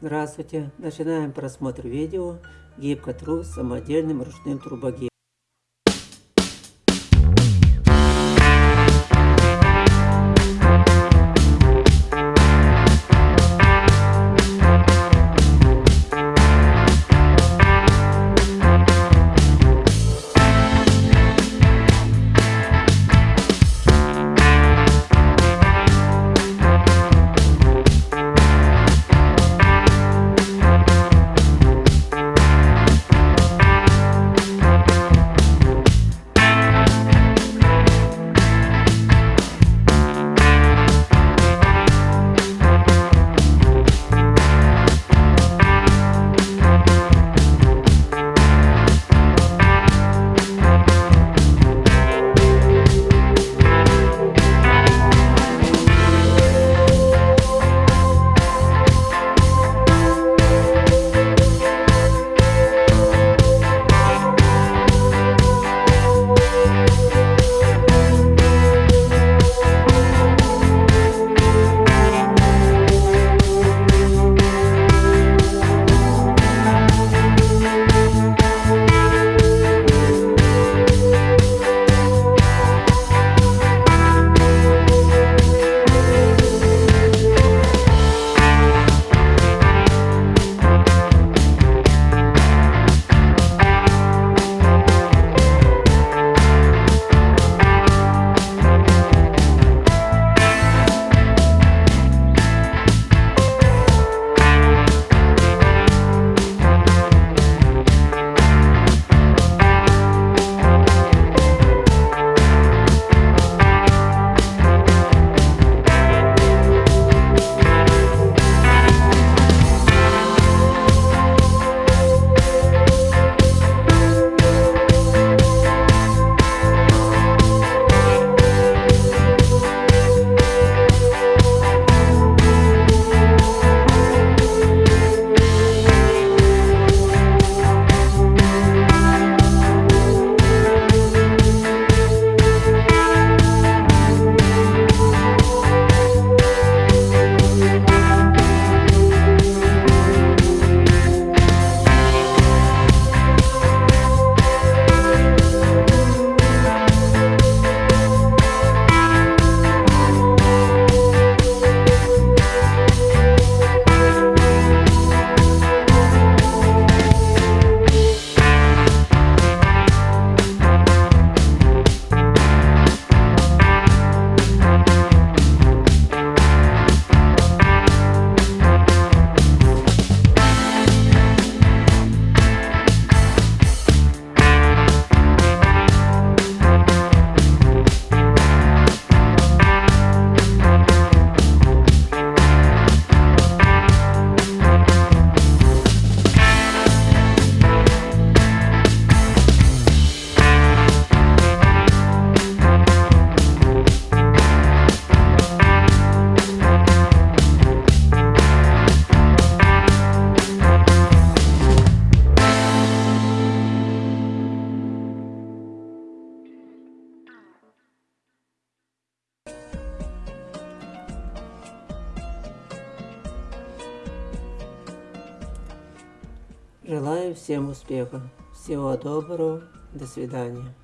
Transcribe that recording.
Здравствуйте! Начинаем просмотр видео гибкотруб с самодельным ручным трубогибом. Желаю всем успеха. Всего доброго. До свидания.